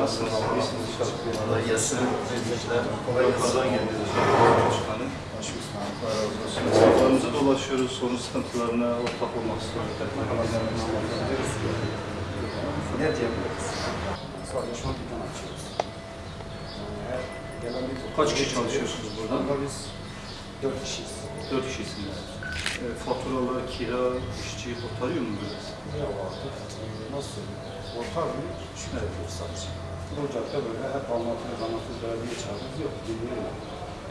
Nasılsınız? İyisiniz inşallah. Kolay gelsin. Kolay Yukarıdan geliyoruz. Başkanım. Esnaflarımızı dolaşıyoruz. Sorun sıkıntılarına ortak olmak istiyoruz. Ne diyebiliriz? Açıyoruz. Kaç kişi çalışıyorsunuz burada? Burada biz dört kişiyiz. Dört kişisiniz. E, faturalar, kira, işçi kurtarıyor mu biraz? Ne vardır? Nasıl bir şükür ediyoruz sadece. Cadde böyle hep anlatıyoruz, anlatıyoruz, belediye çağırıyoruz. Yok, dinliyorum.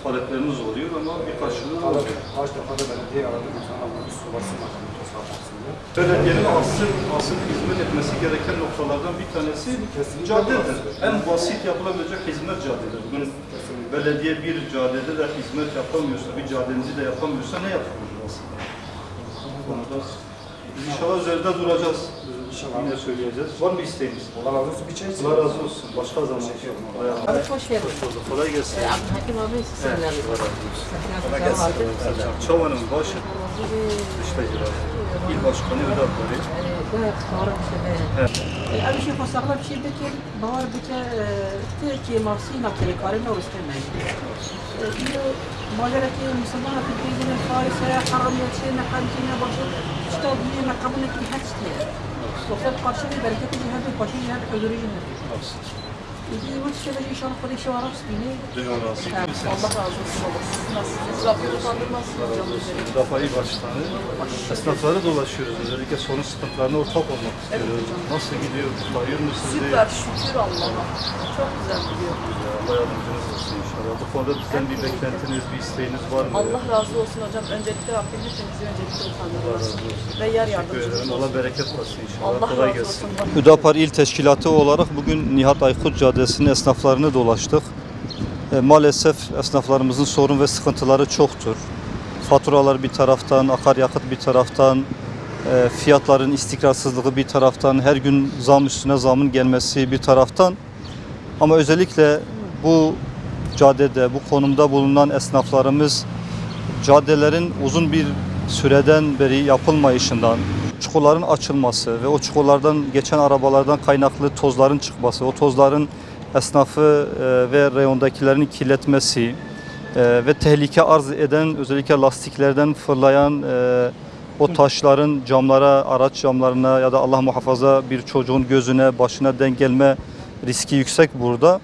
Talepleriniz oluyor ama bir karşılığı olmuyor. kaç defa da belediye aradı, bir tane ama bir su basın makamı toslamasın diye. Belediyenin asıl, asıl hizmet etmesi gereken noktalardan bir tanesi Kesinlikle caddedir. En basit yapılabilecek hizmet caddedir. Bugün belediye bir caddede de hizmet yapamıyorsa, bir caddenizi de yapamıyorsa ne yapıyoruz aslında? Bu konuda inşallah üzerinde duracağız İnşallah. Yine söyleyeceğiz. Var mı isteğiniz? Allah razı olsun bir çay için. Allah razı olsun. Başka zaman. Bayağı- Abi hoş geldin. Kolay gelsin. Ee, Abdülhakim abi sizlerle. Kolay gelsin. Çavanın başı, işte il başkanı Vedat Bey. أول شيء فصلنا بشيء بكر باور بك تركي مارسينا كي كارنا وستمع ماجرة مسلمانة في الدين الفارسة حرم يتسينا حرمتنا باشر اشتاق لنا قبل كي Sosyal karşı bir bereketi cihetin, başı cihet ödülü cihetin bu tişörtü inşallah böyle var aslında. Dünya razı olsun. Allah razı olsun baba. Siz nasılsınız? Rabbim hocam. Müdafaa dolaşıyoruz. Özellikle sorun sıkıntılarına ortak olmak istiyoruz. Nasıl gidiyor? Tutayıyor musunuz? Süper şükür Allah'a. Çok güzel gidiyor. Allah yardımcınız olsun inşallah. Bu konuda bizden bir beklentiniz, bir isteğiniz var mı? Allah razı olsun hocam. Öncelikle Rabbim hepimizi öncelikle utandırmasın. Ve yer ederim. olsun. Allah bereket versin inşallah. Allah Kolay razı gelsin. olsun. Hüdapar İl Teşkilatı olarak bugün Nihat Aykut Caddesi'nin esnaflarını dolaştık. E, maalesef esnaflarımızın sorun ve sıkıntıları çoktur. Faturalar bir taraftan, akaryakıt bir taraftan, e, fiyatların istikrarsızlığı bir taraftan, her gün zam üstüne zamın gelmesi bir taraftan. Ama özellikle bu caddede, bu konumda bulunan esnaflarımız caddelerin uzun bir süreden beri yapılmayışından, çukurların açılması ve o çukurlardan geçen arabalardan kaynaklı tozların çıkması, o tozların esnafı e, ve reyondakilerin kirletmesi e, ve tehlike arz eden özellikle lastiklerden fırlayan e, o taşların camlara, araç camlarına ya da Allah muhafaza bir çocuğun gözüne, başına denk gelme riski yüksek burada.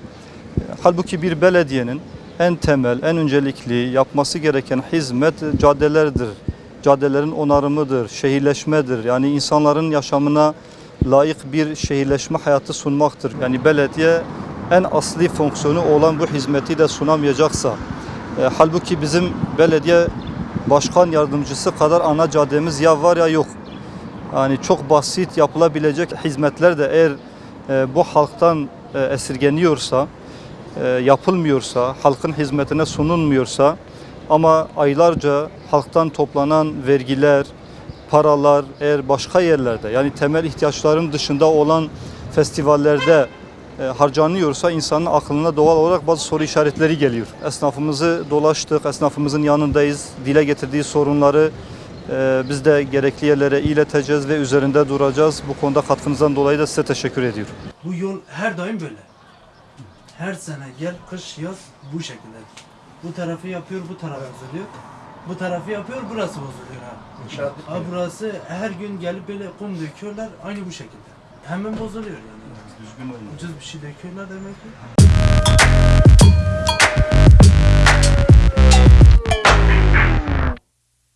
Halbuki bir belediyenin en temel, en öncelikli yapması gereken hizmet caddelerdir. Caddelerin onarımıdır, şehirleşmedir. Yani insanların yaşamına layık bir şehirleşme hayatı sunmaktır. Yani belediye en asli fonksiyonu olan bu hizmeti de sunamayacaksa, e, halbuki bizim belediye başkan yardımcısı kadar ana caddemiz ya var ya yok. Yani çok basit yapılabilecek hizmetler de eğer e, bu halktan e, esirgeniyorsa, e, yapılmıyorsa, halkın hizmetine sunulmuyorsa ama aylarca halktan toplanan vergiler, paralar eğer başka yerlerde yani temel ihtiyaçların dışında olan festivallerde harcanıyorsa insanın aklına doğal olarak bazı soru işaretleri geliyor. Esnafımızı dolaştık, esnafımızın yanındayız. Dile getirdiği sorunları e, biz de gerekli yerlere ileteceğiz ve üzerinde duracağız. Bu konuda katkınızdan dolayı da size teşekkür ediyorum. Bu yol her daim böyle. Her sene gel kış yaz bu şekilde. Bu tarafı yapıyor bu taraf bozuluyor. Bu tarafı yapıyor burası bozuluyor ha. Ha burası her gün gelip böyle kum döküyorlar aynı bu şekilde. Hemen bozuluyor yani. Düzgün olun. Ucuz bir şey döküyorlar demek ki.